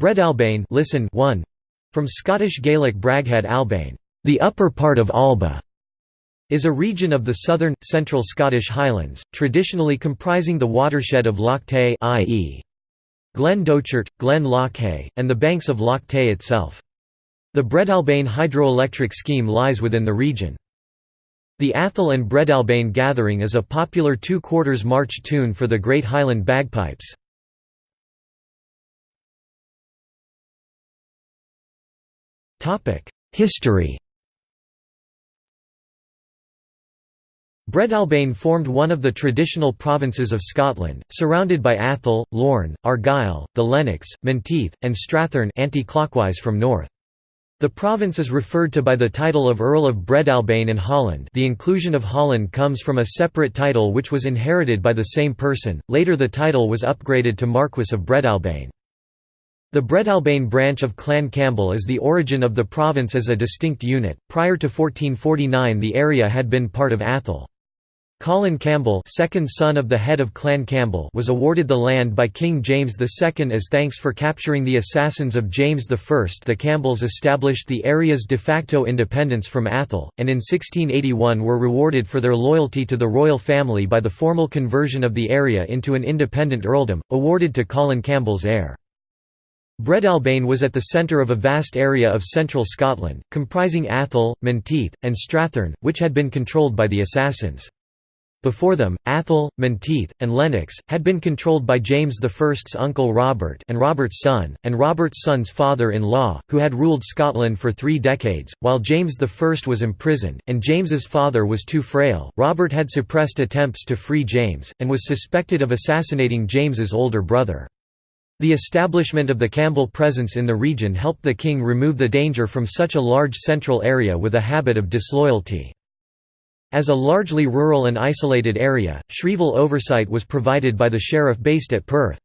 Breadalbane listen 1 from Scottish Gaelic Braghead Albain, the upper part of Alba, is a region of the southern, central Scottish Highlands, traditionally comprising the watershed of Loch Tay i.e. Glen Dochart, Glen Lochay, and the banks of Loch Tay itself. The Breadalbane hydroelectric scheme lies within the region. The Atholl and Breadalbane Gathering is a popular two-quarters march tune for the Great Highland Bagpipes. History Breadalbane formed one of the traditional provinces of Scotland, surrounded by Atholl, Lorn, Argyll, the Lennox, Menteith, and Strathearn anti-clockwise from north. The province is referred to by the title of Earl of Breadalbane and Holland the inclusion of Holland comes from a separate title which was inherited by the same person, later the title was upgraded to Marquess of Breadalbane. The Breadalbane branch of Clan Campbell is the origin of the province as a distinct unit. Prior to 1449 the area had been part of Atholl. Colin Campbell second son of the head of Clan Campbell was awarded the land by King James II as thanks for capturing the assassins of James I. The Campbells established the area's de facto independence from Atholl, and in 1681 were rewarded for their loyalty to the royal family by the formal conversion of the area into an independent earldom, awarded to Colin Campbell's heir. Breadalbane was at the centre of a vast area of central Scotland, comprising Atholl, Menteith, and Strathearn, which had been controlled by the assassins. Before them, Atholl, Menteith, and Lennox, had been controlled by James I's uncle Robert and Robert's son, and Robert's son's father-in-law, who had ruled Scotland for three decades, while James I was imprisoned, and James's father was too frail. Robert had suppressed attempts to free James, and was suspected of assassinating James's older brother. The establishment of the Campbell presence in the region helped the king remove the danger from such a large central area with a habit of disloyalty. As a largely rural and isolated area, Shrieval oversight was provided by the sheriff based at Perth.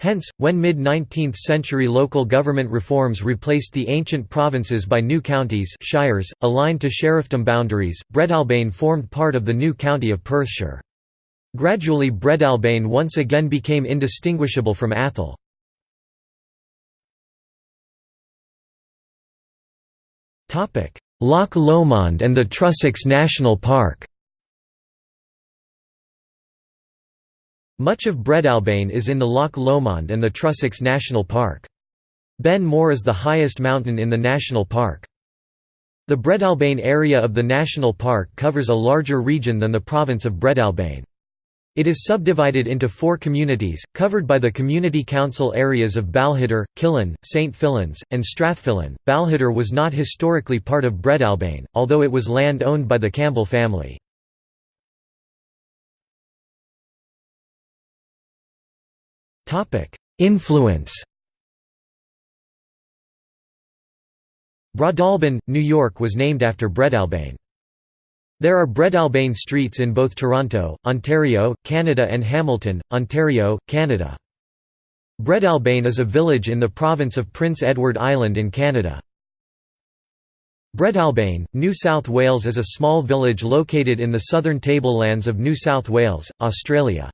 Hence, when mid-19th century local government reforms replaced the ancient provinces by new counties shires, aligned to sheriffdom boundaries, Breadalbane formed part of the new county of Perthshire. Gradually Breadalbane once again became indistinguishable from Atholl. Loch Lomond and the Trossachs National Park Much of Breadalbane is in the Loch Lomond and the Trossachs National Park. Ben More is the highest mountain in the national park. The Breadalbane area of the national park covers a larger region than the province of Breadalbane. It is subdivided into four communities, covered by the Community Council areas of Balquhidder, Killin, St Fillan's, and Strathfillan. Balquhidder was not historically part of Breadalbane, although it was land owned by the Campbell family. Influence Broadalbin, New York was named after Breadalbane. There are Breadalbane streets in both Toronto, Ontario, Canada and Hamilton, Ontario, Canada. Breadalbane is a village in the province of Prince Edward Island in Canada. Breadalbane, New South Wales is a small village located in the southern tablelands of New South Wales, Australia.